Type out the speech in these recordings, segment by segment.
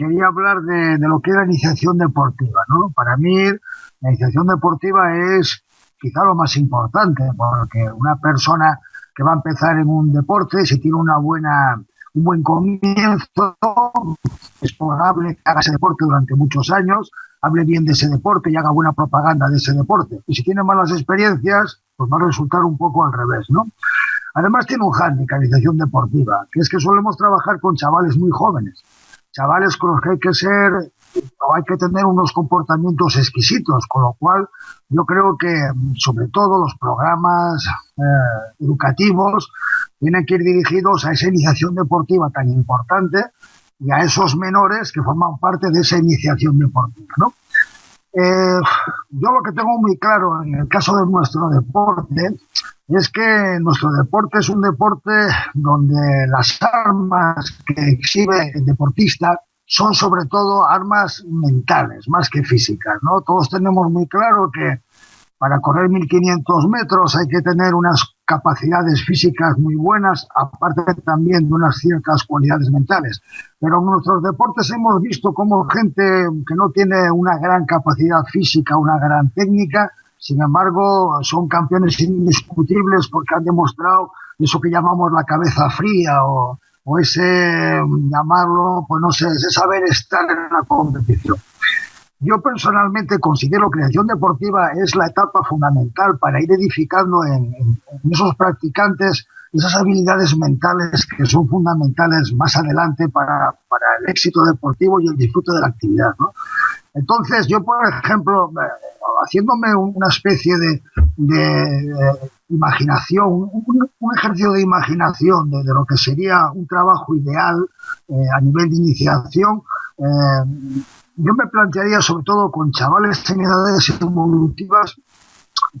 quería hablar de, lo que es la iniciación deportiva. ¿no? Para mí, la iniciación deportiva es quizá lo más importante, porque una persona que va a empezar en un deporte, si tiene una buena un buen comienzo, es probable que haga ese deporte durante muchos años, hable bien de ese deporte y haga buena propaganda de ese deporte. Y si tiene malas experiencias, pues va a resultar un poco al revés, ¿no? Además tiene un handicap, deportiva, que es que solemos trabajar con chavales muy jóvenes, chavales con los que hay que ser o hay que tener unos comportamientos exquisitos, con lo cual yo creo que sobre todo los programas eh, educativos tienen que ir dirigidos a esa iniciación deportiva tan importante y a esos menores que forman parte de esa iniciación deportiva. ¿no? Eh, yo lo que tengo muy claro en el caso de nuestro deporte es que nuestro deporte es un deporte donde las armas que exhibe el deportista son sobre todo armas mentales, más que físicas, ¿no? Todos tenemos muy claro que para correr 1500 metros hay que tener unas capacidades físicas muy buenas, aparte también de unas ciertas cualidades mentales. Pero en nuestros deportes hemos visto cómo gente que no tiene una gran capacidad física, una gran técnica, sin embargo, son campeones indiscutibles porque han demostrado eso que llamamos la cabeza fría o, o ese llamarlo, pues no sé, ese saber estar en la competición. Yo personalmente considero que la deportiva es la etapa fundamental para ir edificando en, esos practicantes esas habilidades mentales que son fundamentales más adelante para, para, el éxito deportivo y el disfrute de la actividad. Entonces, yo, por ejemplo, haciéndome una especie de, de imaginación, un, ejercicio de imaginación de, lo que sería un trabajo ideal eh, a nivel de iniciación, eh, yo me plantearía sobre todo con chavales en edades evolutivas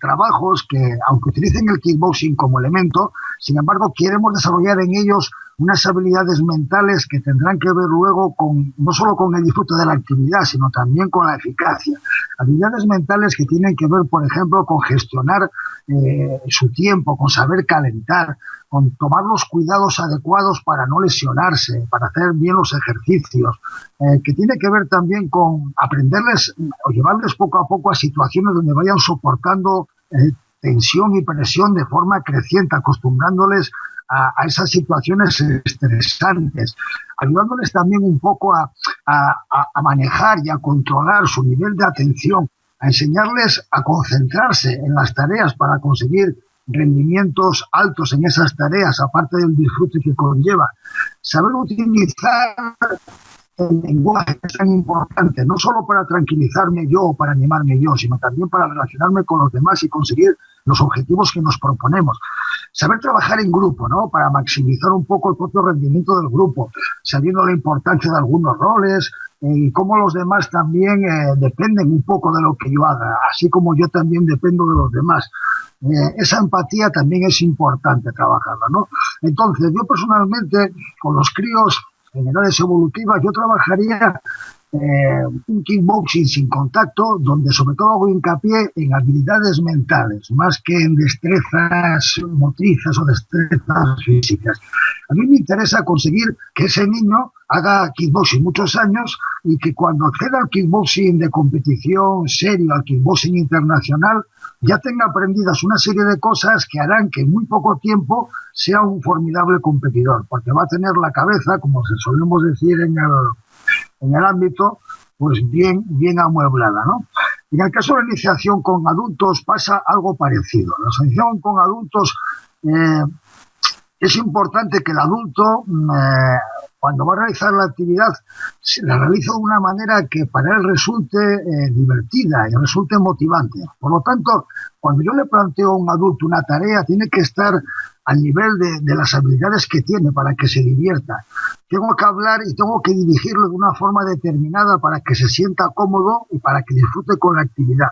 trabajos que, aunque utilicen el kickboxing como elemento, sin embargo, queremos desarrollar en ellos unas habilidades mentales que tendrán que ver luego con no solo con el disfrute de la actividad, sino también con la eficacia. Habilidades mentales que tienen que ver, por ejemplo, con gestionar eh, su tiempo, con saber calentar, con tomar los cuidados adecuados para no lesionarse, para hacer bien los ejercicios, eh, que tiene que ver también con aprenderles o llevarles poco a poco a situaciones donde vayan soportando eh, tensión y presión de forma creciente, acostumbrándoles a, a, esas situaciones estresantes, ayudándoles también un poco a, a, a, manejar y a controlar su nivel de atención, a enseñarles a concentrarse en las tareas para conseguir rendimientos altos en esas tareas, aparte del disfrute que conlleva. Saber utilizar el lenguaje es tan importante, no solo para tranquilizarme yo o para animarme yo, sino también para relacionarme con los demás y conseguir los objetivos que nos proponemos. Saber trabajar en grupo, ¿no? Para maximizar un poco el propio rendimiento del grupo, sabiendo la importancia de algunos roles eh, y cómo los demás también eh, dependen un poco de lo que yo haga, así como yo también dependo de los demás. Eh, esa empatía también es importante trabajarla, ¿no? Entonces, yo personalmente, con los críos en edades evolutivas, yo trabajaría eh, un kickboxing sin contacto, donde sobre todo hago hincapié en habilidades mentales, más que en destrezas motrices o destrezas físicas. A mí me interesa conseguir que ese niño haga kickboxing muchos años y que cuando acceda al kickboxing de competición serio, al kickboxing internacional, ya tenga aprendidas una serie de cosas que harán que en muy poco tiempo sea un formidable competidor, porque va a tener la cabeza, como se solemos decir en el, en el ámbito, pues bien, bien amueblada, ¿no? En el caso de la iniciación con adultos pasa algo parecido. La iniciación con adultos eh, es importante que el adulto eh, cuando va a realizar la actividad la realiza de una manera que para él resulte eh, divertida y resulte motivante. Por lo tanto, cuando yo le planteo a un adulto una tarea, tiene que estar al nivel de, de, las habilidades que tiene para que se divierta. Tengo que hablar y tengo que dirigirlo de una forma determinada para que se sienta cómodo y para que disfrute con la actividad.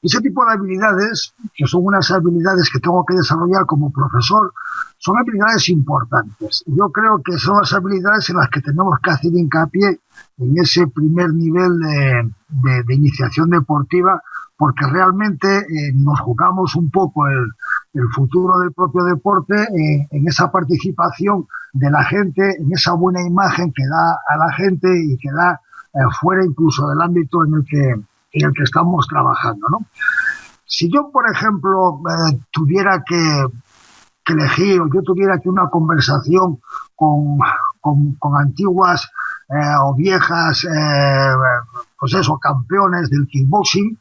Ese tipo de habilidades, que son unas habilidades que tengo que desarrollar como profesor, son habilidades importantes. Yo creo que son las habilidades en las que tenemos que hacer hincapié en ese primer nivel de, de, iniciación deportiva porque realmente eh, nos jugamos un poco el, el, futuro del propio deporte eh, en esa participación de la gente, en esa buena imagen que da a la gente y que da fuera incluso del ámbito en el que, en el que estamos trabajando. ¿no? Si yo, por ejemplo, tuviera que, elegir o yo tuviera que una conversación con, con, antiguas o viejas, pues campeones del kickboxing,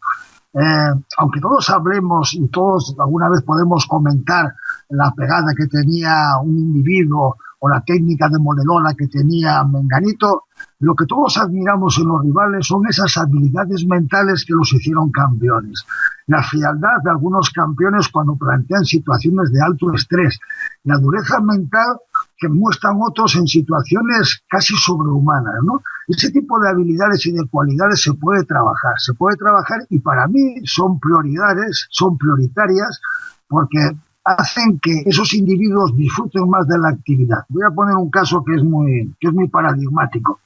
eh, aunque todos hablemos y todos alguna vez podemos comentar la pegada que tenía un individuo o la técnica de moledora que tenía Menganito, lo que todos admiramos en los rivales son esas habilidades mentales que los hicieron campeones. La frialdad de algunos campeones cuando plantean situaciones de alto estrés, la dureza mental que muestran otros en situaciones casi sobrehumanas, ¿no? Ese tipo de habilidades y de cualidades se puede trabajar, se puede trabajar y para mí son prioridades, son prioritarias porque hacen que esos individuos disfruten más de la actividad. Voy a poner un caso que es muy, que es muy paradigmático.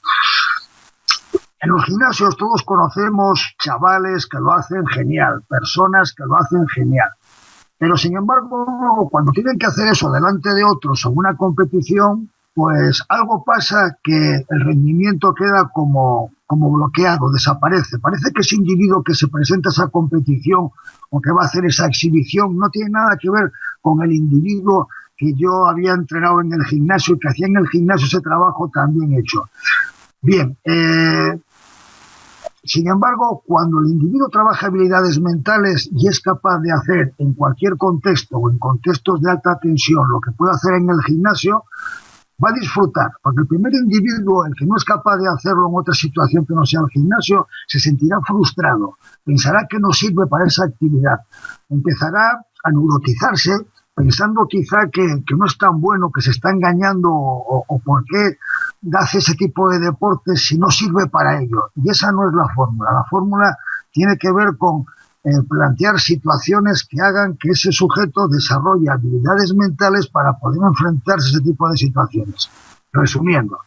En los gimnasios todos conocemos chavales que lo hacen genial, personas que lo hacen genial. Pero sin embargo, cuando tienen que hacer eso delante de otros en una competición, pues algo pasa que el rendimiento queda como, como bloqueado, desaparece. Parece que ese individuo que se presenta a esa competición o que va a hacer esa exhibición no tiene nada que ver con el individuo que yo había entrenado en el gimnasio y que hacía en el gimnasio ese trabajo tan bien hecho. Bien, eh, sin embargo, cuando el individuo trabaja habilidades mentales y es capaz de hacer en cualquier contexto o en contextos de alta tensión lo que puede hacer en el gimnasio, va a disfrutar, porque el primer individuo, el que no es capaz de hacerlo en otra situación que no sea el gimnasio, se sentirá frustrado, pensará que no sirve para esa actividad, empezará a neurotizarse pensando quizá que, no es tan bueno, que se está engañando o, o por qué hace ese tipo de deportes si no sirve para ello. Y esa no es la fórmula. La fórmula tiene que ver con eh, plantear situaciones que hagan que ese sujeto desarrolle habilidades mentales para poder enfrentarse a ese tipo de situaciones. Resumiendo,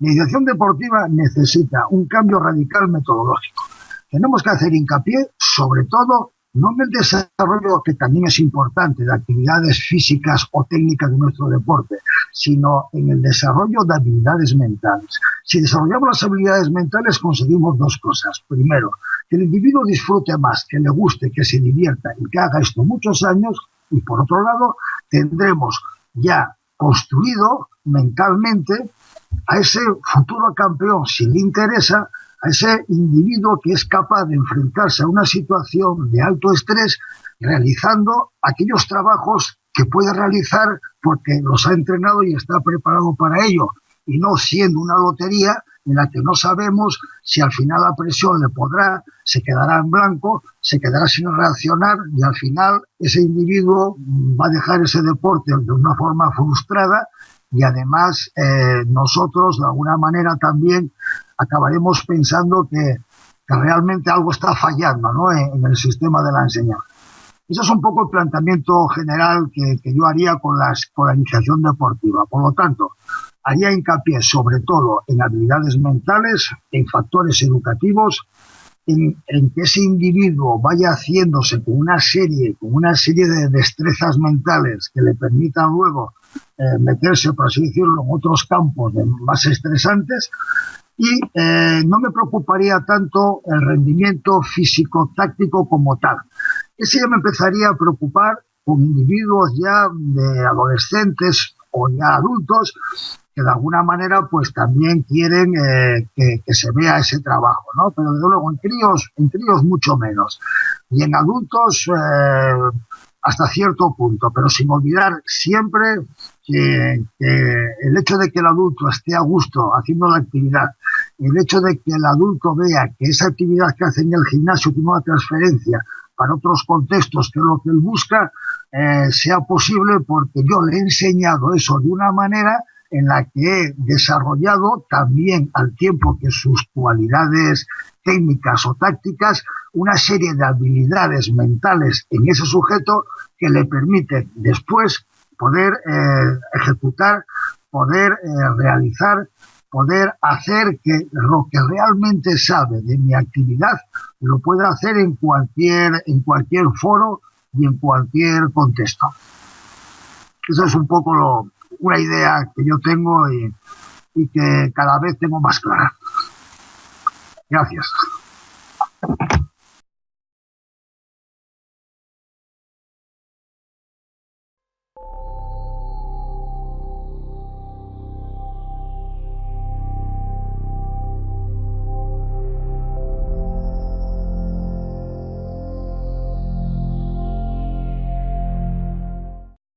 la deportiva necesita un cambio radical metodológico. Tenemos que hacer hincapié sobre todo no en el desarrollo, que también es importante, de actividades físicas o técnicas de nuestro deporte, sino en el desarrollo de habilidades mentales. Si desarrollamos las habilidades mentales conseguimos dos cosas. Primero, que el individuo disfrute más, que le guste, que se divierta y que haga esto muchos años. Y por otro lado, tendremos ya construido mentalmente a ese futuro campeón, si le interesa, a ese individuo que es capaz de enfrentarse a una situación de alto estrés realizando aquellos trabajos que puede realizar porque los ha entrenado y está preparado para ello, y no siendo una lotería en la que no sabemos si al final la presión le podrá, se quedará en blanco, se quedará sin reaccionar y al final ese individuo va a dejar ese deporte de una forma frustrada y además eh, nosotros de alguna manera también acabaremos pensando que, realmente algo está fallando ¿no? en, el sistema de la enseñanza. Ese es un poco el planteamiento general que, yo haría con, las, con la iniciación deportiva. Por lo tanto, haría hincapié sobre todo en habilidades mentales, en factores educativos, en, que ese individuo vaya haciéndose con una serie, con una serie de destrezas mentales que le permitan luego eh, meterse, por así decirlo, en otros campos más estresantes, y eh, no me preocuparía tanto el rendimiento físico-táctico como tal. Ese ya me empezaría a preocupar con individuos ya de adolescentes o ya adultos que de alguna manera pues también quieren eh, que, se vea ese trabajo, ¿no? Pero desde luego en críos, en críos mucho menos. Y en adultos eh, hasta cierto punto, pero sin olvidar siempre que, el hecho de que el adulto esté a gusto haciendo la actividad, el hecho de que el adulto vea que esa actividad que hace en el gimnasio tiene una transferencia para otros contextos que lo que él busca, eh, sea posible porque yo le he enseñado eso de una manera en la que he desarrollado también al tiempo que sus cualidades técnicas o tácticas una serie de habilidades mentales en ese sujeto que le permiten después poder eh, ejecutar, poder eh, realizar, poder hacer que lo que realmente sabe de mi actividad lo pueda hacer en cualquier, en cualquier foro y en cualquier contexto. Eso es un poco lo, una idea que yo tengo y, y que cada vez tengo más clara. Gracias.